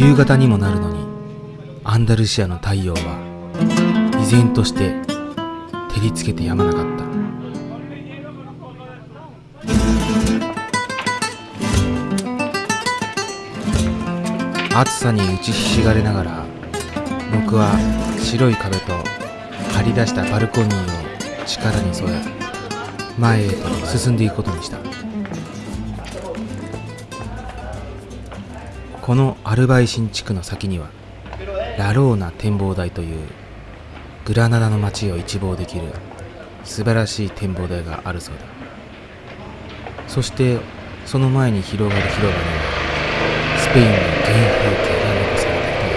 夕方にもなるのにアンダルシアの太陽は依然として照りつけてやまなかった。暑さに打ちひしがれながら僕は白い壁と張り出したバルコニーを力に添え前へと進んでいくことにした。このアルバイ新地区の先にはラローナ展望台というグラナダの街を一望できる素晴らしい展望台があるそうだ。そしてその前に広がる広場にはスペインの原風景が残されてい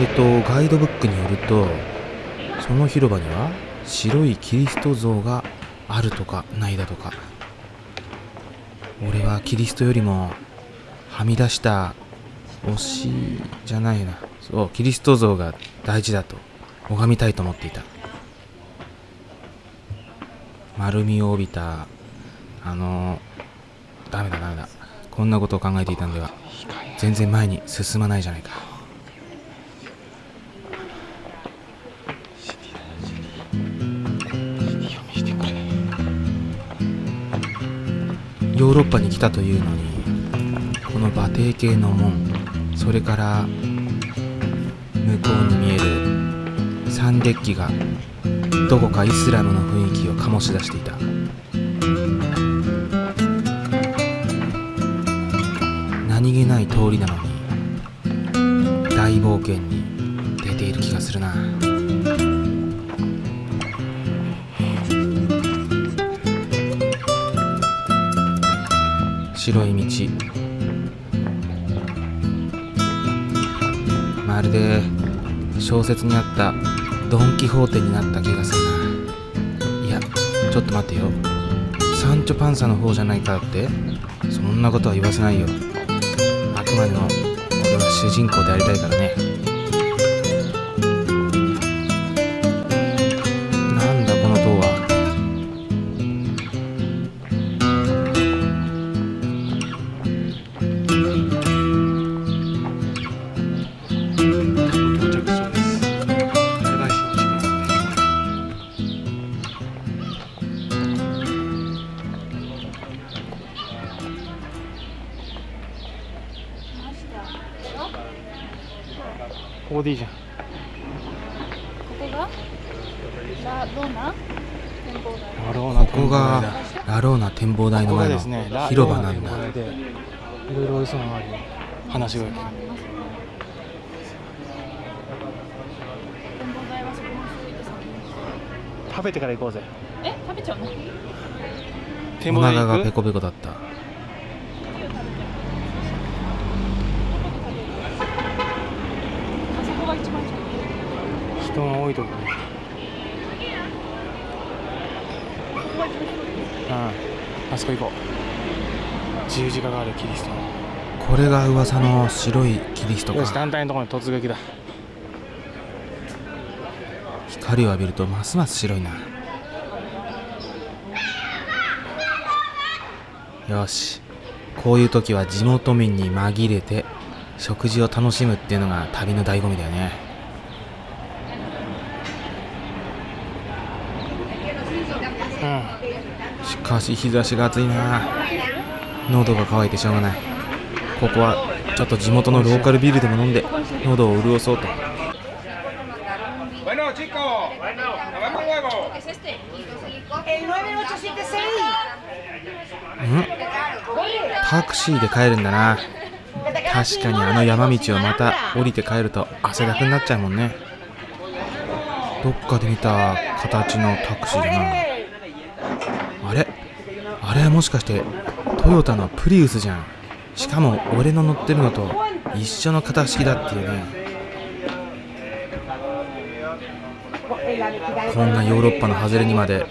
る。えっとガイドブックによるとその広場には白いキリスト像があるとかないだとか俺はキリストよりもはみ出した推しじゃないな。そうキリスト像が大事だと拝みたいと思っていた。丸みを帯びたあのダメだダメだ。こんなことを考えていたんでは全然前に進まないじゃないか。ヨーロッパに来たというのにこの馬蹄形の門それから向こうに見えるサンデッキがどこかイスラムの雰囲気を醸し出していた。何気ない通りなのに大冒険に出ている気がするな。白い道。まるで小説にあったドン・キホーテになった気がするな。いやちょっと待ってよ。サンチョパンサの方じゃないかってそんなことは言わせないよ。あくまでも俺は主人公でありたいからね。でいいじゃん。ここが？ラローナ？ここがラローナ展望台の前ですね、の広場なんだ。いろいろおいしそうなのがあるよ。話があります。ね展望台はそこの人いてさ食べてから行こうぜ。え？食べちゃうの？展お腹がペコペコだったあそこが一番近い人が多いところ。うん。あそこ行こう。十字架があるキリストの。これが噂の白いキリストよし、か団体のところに突撃だ。光を浴びるとますます白いなよしこういう時は地元民に紛れて食事を楽しむっていうのが旅の醍醐味だよねうん。しかし日差しが暑いな。喉が渇いてしょうがない。ここはちょっと地元のローカルビールでも飲んで喉を潤そうと。Bueno, chicos, lavamos huevo. El 9876. んタクシーで帰るんだな確かにあの山道をまた降りて帰ると汗だくになっちゃうもんね。どっかで見た形のタクシーだなあれ？あれはもしかしてトヨタのプリウスじゃん。しかも俺の乗ってるのと一緒の型式だっていうね。こんなヨーロッパの外れにまで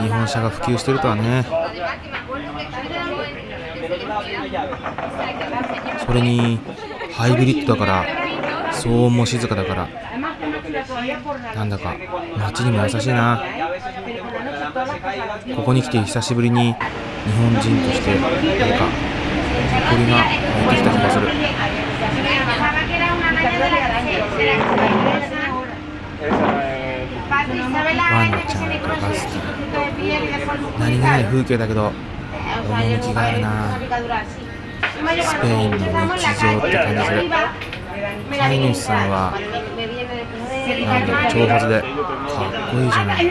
日本車が普及してるとはね。それにハイブリッドだから騒音も静かだからなんだか街にも優しいな。ここに来て久しぶりに日本人としてなんか鳥が湧いてきた気がする。ワンちゃんとバスタ何気ない風景だけど趣があるな。スペインの日常って感じする。飼い主さんは、なんと長髪で、かっこいいじゃない。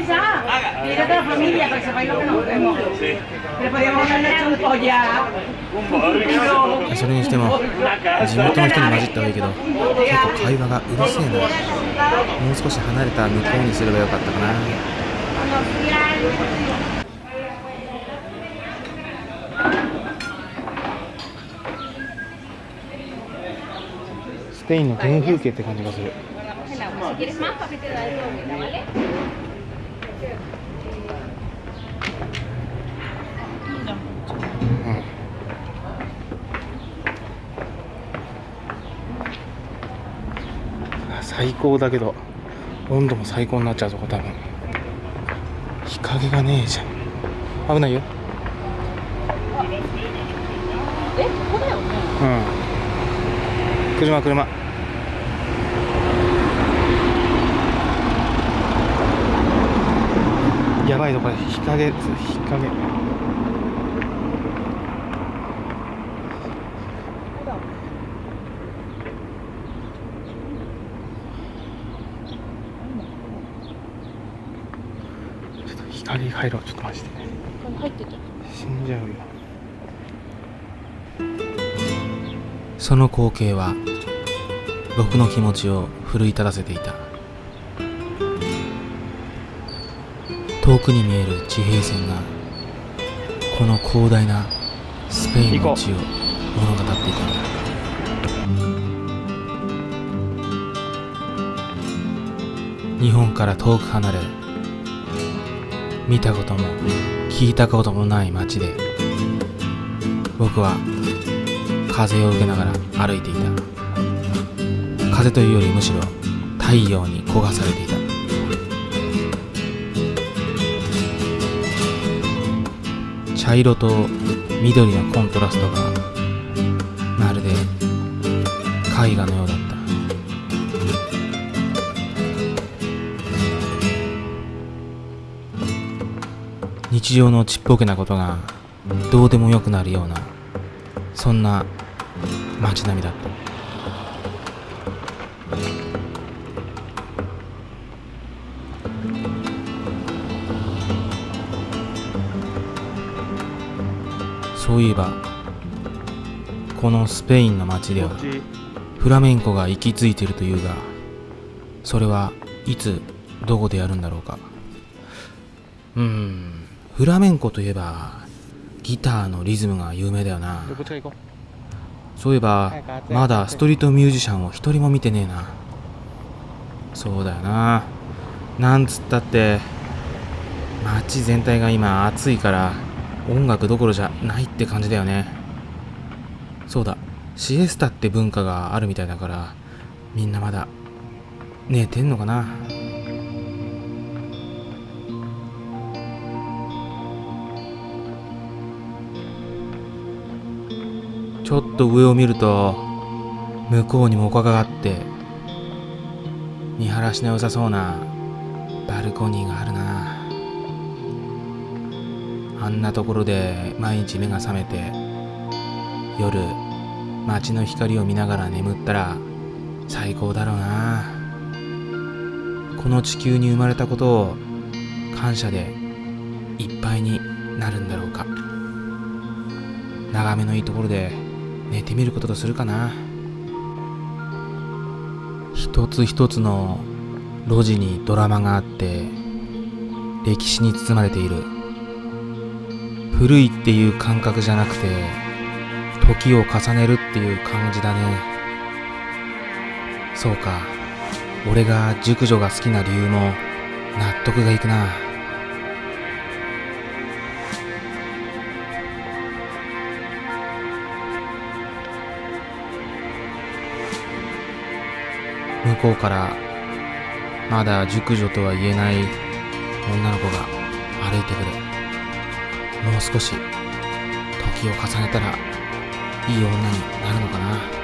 それにしても地元の人に混じったてがいいけど結構会話がうるせえなもう少し離れた向こうにすればよかったかな。スペインの原風景って感じがする.最高だけど温度も最高になっちゃうぞ多分。日陰がねえじゃん。危ないよ。え、ここだよね。うん車車。やばいぞこれ。日陰日陰。ちょっと日陰入ろう。ちょっとマジでこれ入ってた。死んじゃうよ。その光景は僕の気持ちを奮い立たせていた。遠くに見える地平線がこの広大なスペインの地を物語っていたんだ。日本から遠く離れ見たことも聞いたこともない街で僕は風を受けながら歩いていた。風というよりむしろ太陽に焦がされていた。茶色と緑のコントラストがまるで絵画のようだった。日常のちっぽけなことがどうでもよくなるようなそんな街並みだった。そういえばこのスペインの街ではフラメンコが息づいているというがそれはいつどこでやるんだろうか。うーんフラメンコといえばギターのリズムが有名だよな。そういえばまだストリートミュージシャンを一人も見てねえな。そうだよな。なんつったって街全体が今暑いから音楽どころじゃないって感じだよね。そうだ。シエスタって文化があるみたいだからみんなまだ寝てんのかな。ちょっと上を見ると向こうにも丘があって見晴らしの良さそうなバルコニーがあるな。んなところで毎日目が覚めて夜街の光を見ながら眠ったら最高だろうな。この地球に生まれたことを感謝でいっぱいになるんだろうか。眺めのいいところで寝てみることとするかな。一つ一つの路地にドラマがあって歴史に包まれている。古いっていう感覚じゃなくて時を重ねるっていう感じだね。そうか。俺が熟女が好きな理由も納得がいくな。向こうからまだ熟女とは言えない女の子が歩いてくる。もう少し時を重ねたらいい女になるのかな。